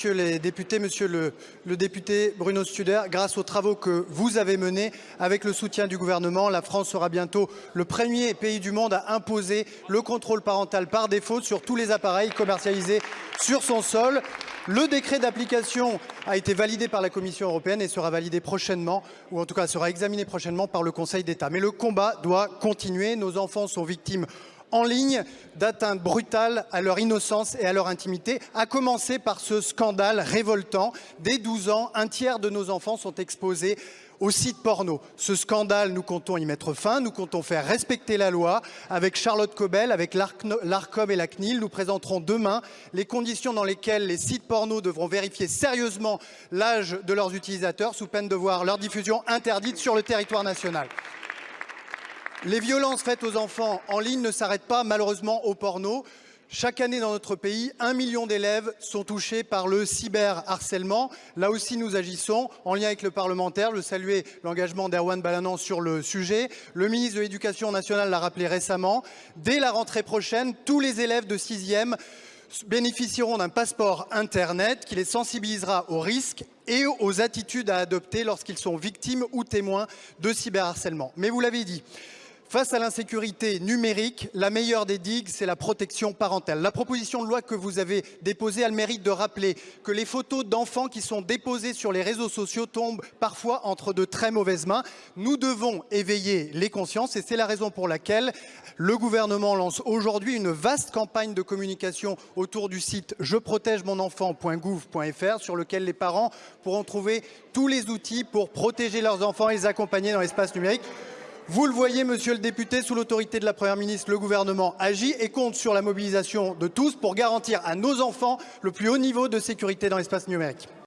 Monsieur les députés, monsieur le, le, député Bruno Studer, grâce aux travaux que vous avez menés avec le soutien du gouvernement, la France sera bientôt le premier pays du monde à imposer le contrôle parental par défaut sur tous les appareils commercialisés sur son sol. Le décret d'application a été validé par la Commission européenne et sera validé prochainement, ou en tout cas sera examiné prochainement par le Conseil d'État. Mais le combat doit continuer. Nos enfants sont victimes en ligne d'atteintes brutales à leur innocence et à leur intimité, à commencer par ce scandale révoltant. Dès 12 ans, un tiers de nos enfants sont exposés aux sites porno. Ce scandale, nous comptons y mettre fin, nous comptons faire respecter la loi. Avec Charlotte Cobel, avec l'ARCOM et la CNIL, nous présenterons demain les conditions dans lesquelles les sites porno devront vérifier sérieusement l'âge de leurs utilisateurs sous peine de voir leur diffusion interdite sur le territoire national. Les violences faites aux enfants en ligne ne s'arrêtent pas malheureusement au porno. Chaque année dans notre pays, un million d'élèves sont touchés par le cyberharcèlement. Là aussi, nous agissons en lien avec le parlementaire. Je saluer l'engagement d'Erwan Balanan sur le sujet. Le ministre de l'Éducation nationale l'a rappelé récemment. Dès la rentrée prochaine, tous les élèves de sixième bénéficieront d'un passeport Internet qui les sensibilisera aux risques et aux attitudes à adopter lorsqu'ils sont victimes ou témoins de cyberharcèlement. Mais vous l'avez dit, Face à l'insécurité numérique, la meilleure des digues, c'est la protection parentale. La proposition de loi que vous avez déposée a le mérite de rappeler que les photos d'enfants qui sont déposées sur les réseaux sociaux tombent parfois entre de très mauvaises mains. Nous devons éveiller les consciences et c'est la raison pour laquelle le gouvernement lance aujourd'hui une vaste campagne de communication autour du site je protège mon enfant.gouv.fr sur lequel les parents pourront trouver tous les outils pour protéger leurs enfants et les accompagner dans l'espace numérique. Vous le voyez, monsieur le député, sous l'autorité de la Première ministre, le gouvernement agit et compte sur la mobilisation de tous pour garantir à nos enfants le plus haut niveau de sécurité dans l'espace numérique.